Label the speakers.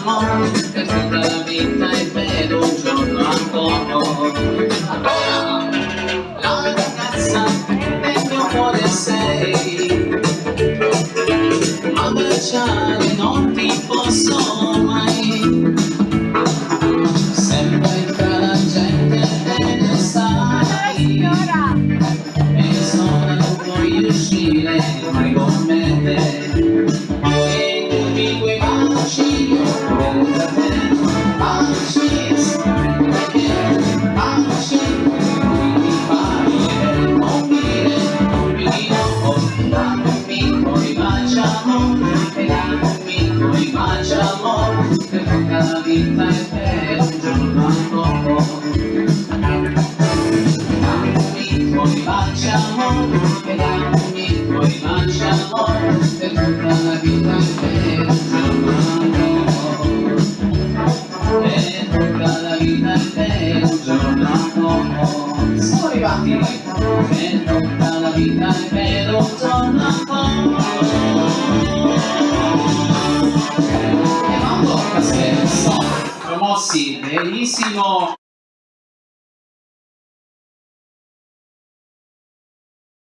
Speaker 1: amore, per tutta la vita e per say. I'm a child and all people saw my la vita e per un giorno ancora. Dammi tuoi baci amore, e dammi tuoi baci amore, per tutta la vita e per un giorno ancora. Per tutta la vita e per un giorno ancora. Siamo arrivati, per tutta la vita e per E non